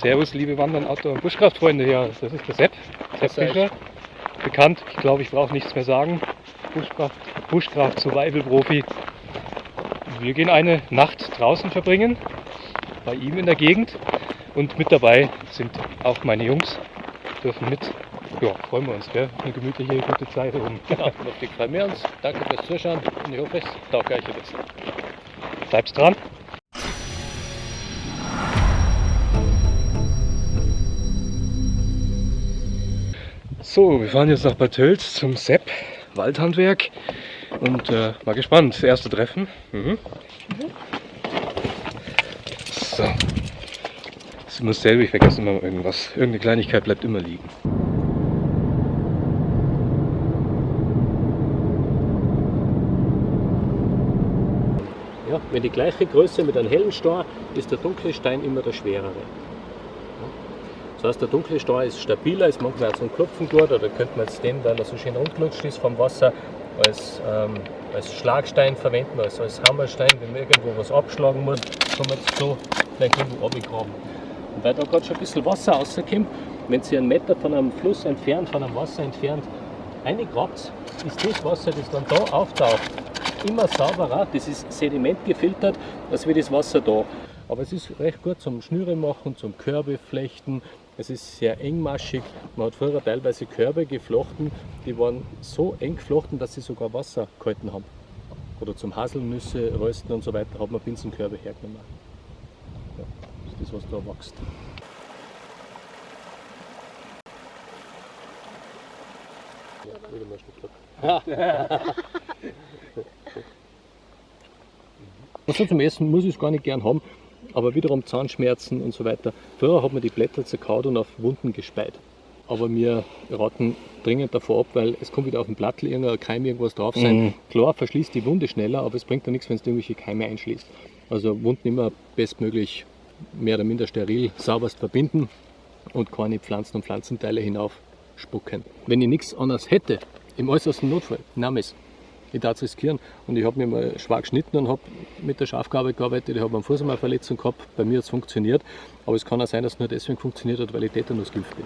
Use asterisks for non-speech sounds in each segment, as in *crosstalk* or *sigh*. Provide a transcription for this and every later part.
Servus, liebe Wandern, Outdoor- und Buschkraftfreunde. Ja, das ist der Sepp, Sepp Fischer. Bekannt, ich glaube, ich brauche nichts mehr sagen. Buschkraft, Buschkraft Survival-Profi. Wir gehen eine Nacht draußen verbringen, bei ihm in der Gegend. Und mit dabei sind auch meine Jungs, dürfen mit. Ja, freuen wir uns, gell? Eine gemütliche, gute Zeit oben. *laughs* Genau, lustig freuen wir uns. Danke fürs Zuschauen und ich hoffe, es taugt euch ein bisschen. Bleibst dran. So, wir fahren jetzt nach Bad Tölz zum Sepp Waldhandwerk und äh, mal gespannt. Das erste Treffen. Mhm. So. Das ist immer dasselbe, ich vergesse immer irgendwas. Irgendeine Kleinigkeit bleibt immer liegen. Ja, wenn die gleiche Größe mit einem hellen Stein ist der dunkle Stein immer der schwerere. Das heißt, der dunkle Stein ist stabiler, ist manchmal auch zum Klopfen gut, oder könnte man jetzt den, weil er so schön rundgelutscht ist vom Wasser, als, ähm, als Schlagstein verwenden, als, als Hammerstein, wenn man irgendwo was abschlagen muss, kann man jetzt so vielleicht irgendwo runtergraben. Und weil da gerade schon ein bisschen Wasser rauskommt, wenn Sie einen Meter von einem Fluss entfernt, von einem Wasser entfernt, reingrabt, ist das Wasser, das dann da auftaucht, immer sauberer, das ist sedimentgefiltert, als wie das Wasser da. Aber es ist recht gut zum Schnüre machen, zum Körbe flechten. Es ist sehr engmaschig. Man hat früher teilweise Körbe geflochten, die waren so eng geflochten, dass sie sogar Wasser gehalten haben. Oder zum Haselnüsse rösten und so weiter hat man Binsenkörbe hergenommen. Ja, das ist das, was da wächst. Ja, wieder mal ein Stück. Also zum Essen muss ich es gar nicht gern haben, aber wiederum Zahnschmerzen und so weiter. Früher hat man die Blätter zerkaut und auf Wunden gespeit. Aber wir raten dringend davor ab, weil es kommt wieder auf den Blattl irgendein Keim irgendwas drauf sein. Mhm. Klar verschließt die Wunde schneller, aber es bringt ja nichts, wenn es irgendwelche Keime einschließt. Also Wunden immer bestmöglich mehr oder minder steril, sauberst verbinden und keine Pflanzen und Pflanzenteile hinauf spucken. Wenn ich nichts anderes hätte, im äußersten Notfall, nahm es. Ich darf es riskieren. Und ich habe mir mal schwach geschnitten und habe mit der Schafgabe gearbeitet. Ich habe am Fuß einmal eine Verletzung gehabt. Bei mir hat es funktioniert. Aber es kann auch sein, dass es nur deswegen funktioniert hat, weil ich Tetanus geimpft bin.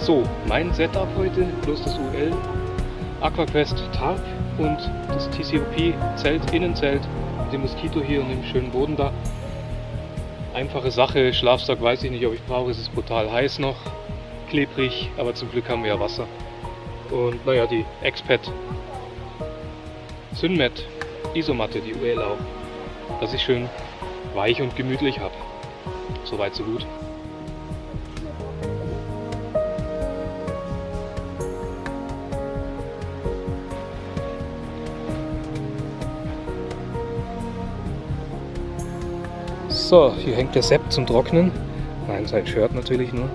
So, mein Setup heute, plus das UL, Aquaquest Tarp und das TCOP Zelt, Innenzelt mit dem Moskito hier und dem schönen Boden da. Einfache Sache, Schlafsack weiß ich nicht, ob ich brauche, es ist brutal heiß noch, klebrig, aber zum Glück haben wir ja Wasser. Und naja, die Expat Synmet Isomatte, die UL auch, dass ich schön weich und gemütlich habe. Soweit so gut. So, hier hängt der Sepp zum Trocknen. Nein, sein Shirt natürlich nur.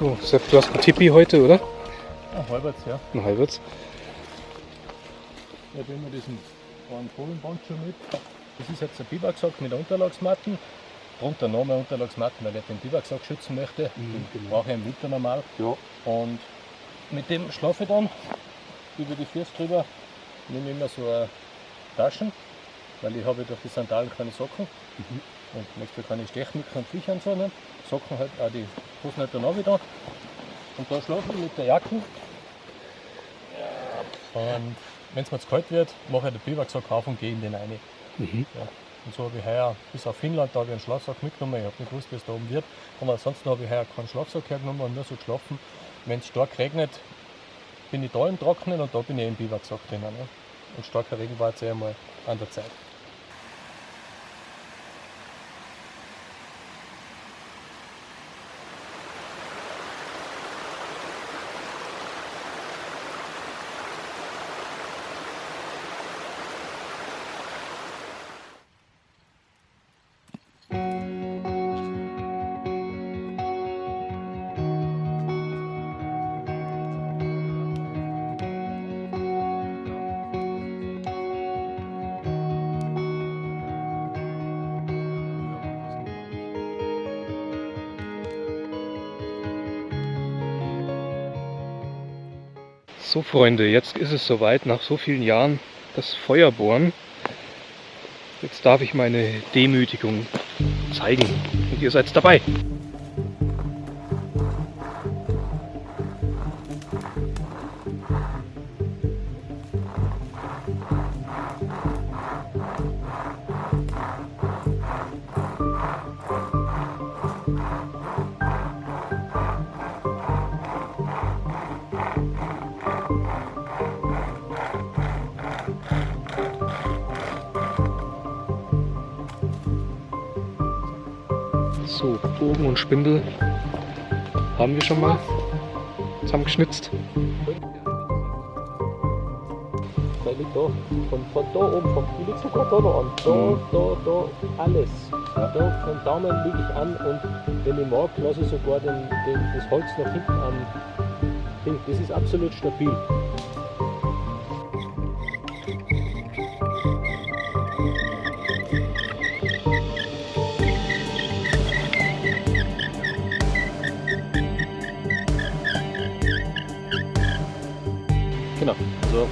So, Sepp, du hast ein Tippi heute, oder? Ja, halbwegs, ja. Ein halbes. Ich habe immer diesen einen Fohlenponcho mit. Das ist jetzt ein Biwaksack mit Unterlagsmatten. Drunter noch mehr Unterlagsmatten, weil ich den Biwaksack schützen möchte. Mhm, genau. brauche ich im Winter normal. Ja. Und mit dem schlafe ich dann über die Füße drüber. Nehme immer so eine Taschen, weil ich habe durch die Sandalen keine Socken. Mhm. und möchte keine Stechmücken und Viecher und so, ne? Socken halt auch die Hosen halt dann auch wieder. Und da schlafen wir mit der Jacke. Und wenn es mir zu kalt wird, mache ich den Biwaksack auf und gehe in den rein. Mhm. Und so habe ich heuer bis auf Finnland, da habe ich einen Schlafsack mitgenommen. Ich habe nicht gewusst, wie es da oben wird. Aber ansonsten habe ich heuer keinen Schlafsack hergenommen und nur so geschlafen. Wenn es stark regnet, bin ich da im Trocknen und da bin ich im Biwaksack drinnen. Ne? Und starker Regen war jetzt eh einmal an der Zeit. So Freunde, jetzt ist es soweit, nach so vielen Jahren das Feuerbohren. Jetzt darf ich meine Demütigung zeigen und ihr seid dabei. So, Bogen und Spindel haben wir schon mal zusammengeschnitzt. Da liegt da, von, von da oben, vom, die liegt sogar da noch an. Da, Mhm. da, da, alles. Da vom Daumen liege ich an und wenn ich mag, lasse ich sogar den, den, das Holz nach hinten an. Das ist absolut stabil. Also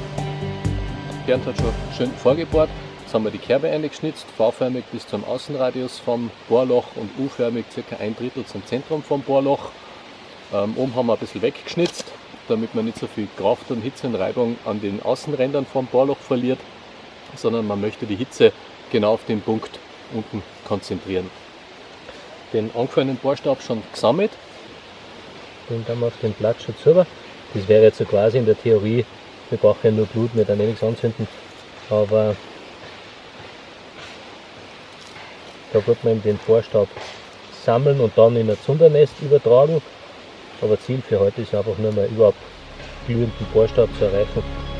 Bernd hat schon schön vorgebohrt. Jetzt haben wir die Kerbe eingeschnitzt, V-förmig bis zum Außenradius vom Bohrloch und U-förmig circa ein Drittel zum Zentrum vom Bohrloch. Ähm, oben haben wir ein bisschen weggeschnitzt, damit man nicht so viel Kraft und Hitze und Reibung an den Außenrändern vom Bohrloch verliert, sondern man möchte die Hitze genau auf den Punkt unten konzentrieren. Den angefallenen Bohrstab schon gesammelt. Den dann wir auf den Blattschutz rüber. Das wäre jetzt so quasi in der Theorie, wir brauchen ja nur Blut, wir dann eh nichts anzünden. Aber da wird man eben den Vorstab sammeln und dann in ein Zundernest übertragen. Aber Ziel für heute ist einfach nur mal überhaupt glühenden Vorstab zu erreichen.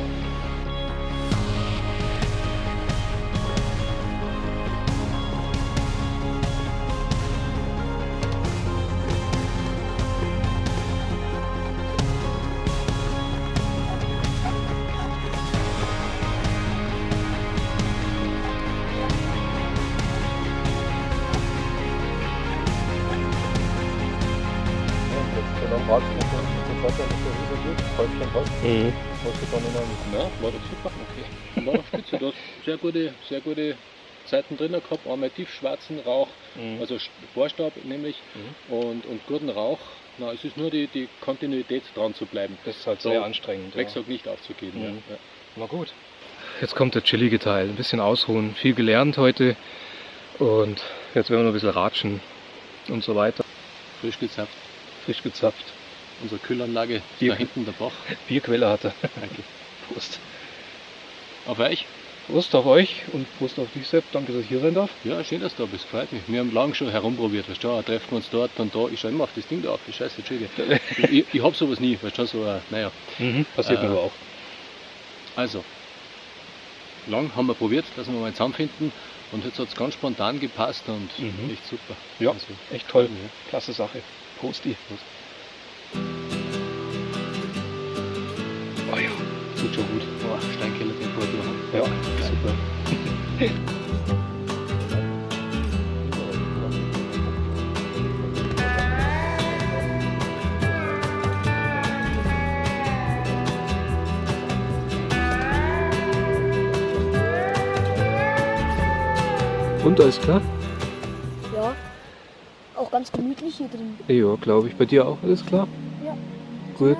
Mhm. hast du dann einem Ja, war doch super. Okay. War doch spitze. Du hast sehr gute, sehr gute Zeiten drin gehabt. Einmal tiefschwarzen Rauch, Mhm. also Bohrstab nämlich, und, und guten Rauch. Na, es ist nur die, die Kontinuität dran zu bleiben. Das ist halt So, sehr anstrengend. Ja. Wechsel nicht aufzugeben. Mhm. Ja. Ja. Na gut. Jetzt kommt der chillige Teil. Ein bisschen ausruhen. Viel gelernt heute. Und jetzt werden wir noch ein bisschen ratschen und so weiter. Frisch gezapft. Frisch gezapft. Unsere Kühlanlage Bier- da hinten der Bach. Bierquelle hat er. Danke. Prost. Auf euch? Prost auf euch und Prost auf dich, Sepp. Danke, dass ich hier sein darf. Ja, schön, dass du da bist. Freut mich. Wir haben lange schon herumprobiert. Weißt du, treffen wir uns dort und da. Ich schaue immer auf das Ding da auf. Ich scheiße, Entschuldige. *laughs* ich, ich hab sowas nie. Weißt du, so, äh, naja. Passiert mir Äh, aber auch. Also, lang haben wir probiert, dass wir mal zusammenfinden und jetzt hat es ganz spontan gepasst und Mhm. echt super. Ja, Also, echt toll. ja. Klasse Sache. Prosti. Oh ja, tut schon gut. Boah, Steinkellertemperatur. Ja, super. Und alles klar? ganz gemütlich hier drin. Ja, glaube ich. Bei dir auch, alles klar? Ja. Gut,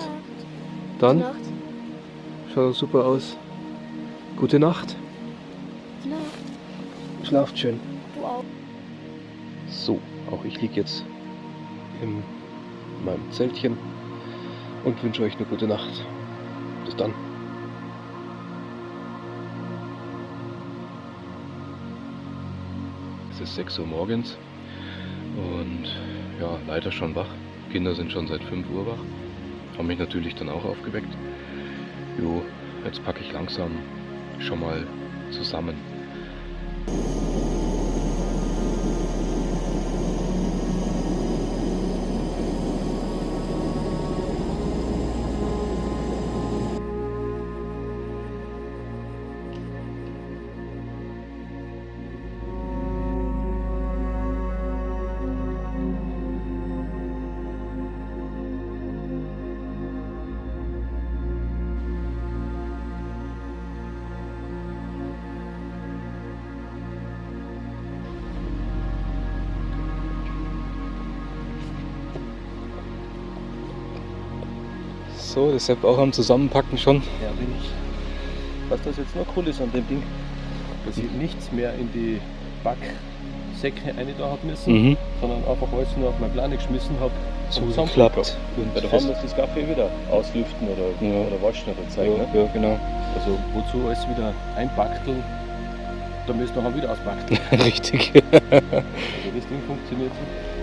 dann Nacht. Schaut super aus. Gute Nacht. Nacht. Schlaft schön. Du auch. So, auch ich liege jetzt in meinem Zeltchen und wünsche euch eine gute Nacht. Bis dann. Es ist 6 Uhr morgens und ja, leider schon wach. Kinder sind schon seit 5 Uhr wach. Haben mich natürlich dann auch aufgeweckt. Jo, jetzt packe ich langsam schon mal zusammen. So, das ist auch am Zusammenpacken schon. Ja, bin ich. Was das jetzt noch cool ist an dem Ding, dass ich nichts mehr in die Backsäcke rein da habe müssen, Mhm. sondern einfach alles nur auf meine Plane geschmissen habe. Zugeklappt. Weil da haben wir das Kaffee wieder auslüften oder, Ja. oder waschen oder zeigen. Ne? Ja, ja, genau. Also wozu alles wieder einpackeln, da müssen wir dann wieder auspackeln. *laughs* Richtig. Also das Ding funktioniert so.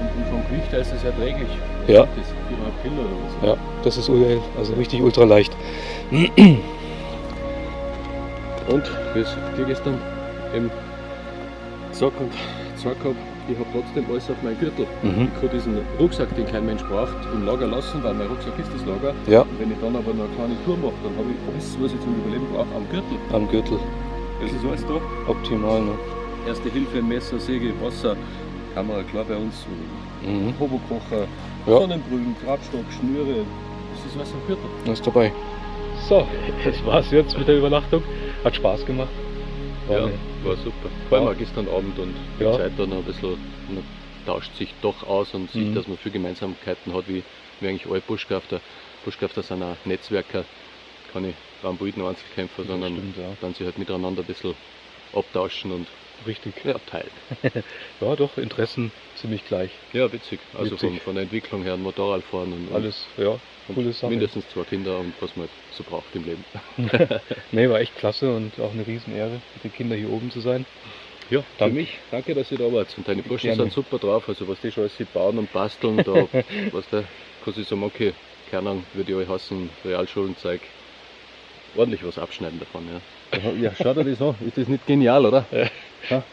Und, vom Gewicht her ist es erträglich. Was Ja. Das 4,5 Kilo oder was? Ja, das ist UL, also richtig ultra leicht. Und wie es dir gestern im Sack und gesagt habe, ich habe trotzdem alles auf meinen Gürtel. Mhm. Ich kann diesen Rucksack, den kein Mensch braucht, im Lager lassen, weil mein Rucksack ist das Lager. Ja, Und wenn ich dann aber noch eine kleine Tour mache, dann habe ich alles, was ich zum Überleben brauche, am Gürtel. am Gürtel. Das ist alles da. Optimal, ne? Erste Hilfe, Messer, Säge, Wasser, Kamera, klar bei uns, Mhm. Hobokocher, Ja. Sonnenbrühen, Grabstock, Schnüre. Das ist alles am Gürtel. Das ist dabei. So, *laughs* das war's jetzt mit der Übernachtung. Hat Spaß gemacht. War Ja, eine- war super. Vor allem auch gestern Abend und die Ja. Zeit dann ein bisschen, man tauscht sich doch aus und sieht, Mhm. dass man viele Gemeinsamkeiten hat, wie, wie eigentlich alle Buschkrafter. Buschkrafter sind auch Netzwerker, keine Ramboiden Einzelkämpfer, sondern stimmt, ja. dann sich halt miteinander ein bisschen abtauschen und Richtig. ja, teilen. *laughs* Ja, doch, Interessen ziemlich gleich. Ja, witzig. Also Witzig. Von, von der Entwicklung her, Motorradfahren und, Alles, ja, coole Sache. mindestens zwei Kinder und was man so braucht im Leben. *laughs* Nee, war echt klasse und auch eine Riesenehre, mit den Kindern hier oben zu sein. Ja, Danke. für mich, danke, dass ihr da wart. Und deine Burschen Gerne. sind super drauf. Also, was die schon alles sie bauen und basteln, da, *laughs* was der, kann ich sagen, okay, keine Ahnung, würde ich euch hassen, Realschulenzeug, ordentlich was abschneiden davon, ja. Ja, schau dir das an. Ist das nicht genial, oder?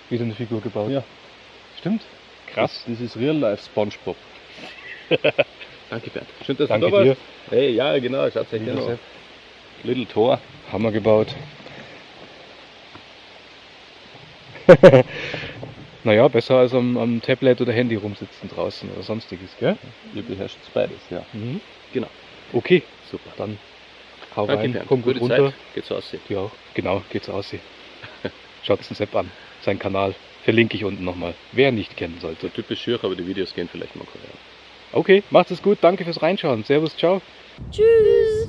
Wieder eine Figur gebaut. Ja. Stimmt. Krass. Das, das ist Real Life Spongebob. *laughs* danke, Bernd. Schön, dass Danke du da warst. Hey, ja, genau, schaut euch. Sepp. Little Tor. Hammer gebaut. *laughs* naja, besser als am, am Tablet oder Handy rumsitzen draußen oder sonstiges, gell? Ihr beherrscht beides, ja. Mhm. Genau. Okay, Super. dann hau Danke, rein, komm gut Gute runter. Zeit. Geht's aus. Ja. Genau, geht's aus. *laughs* Schaut den Sepp an, sein Kanal. Verlinke ich unten nochmal, wer nicht kennen sollte. So typisch schier, aber die Videos gehen vielleicht mal korean. Okay, macht es gut, danke fürs Reinschauen. Servus, ciao. Tschüss.